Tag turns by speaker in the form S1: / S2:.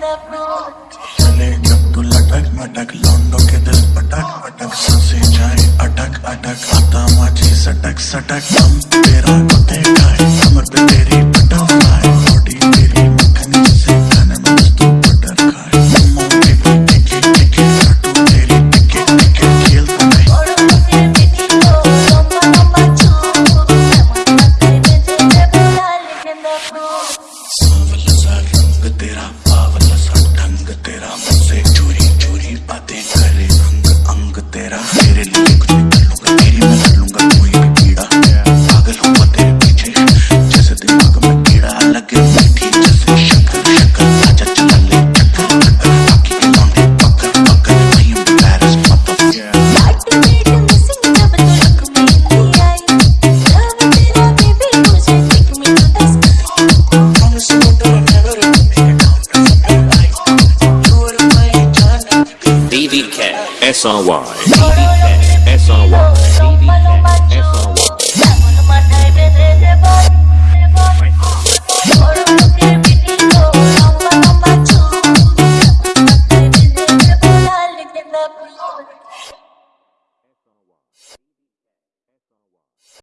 S1: चले जब तू लटक मटक, लौंडों के दिल पटक पटक, ससे जाए अटक अटक, आता माझी सटक सटक, हम तेरा को देखा
S2: DK SRY.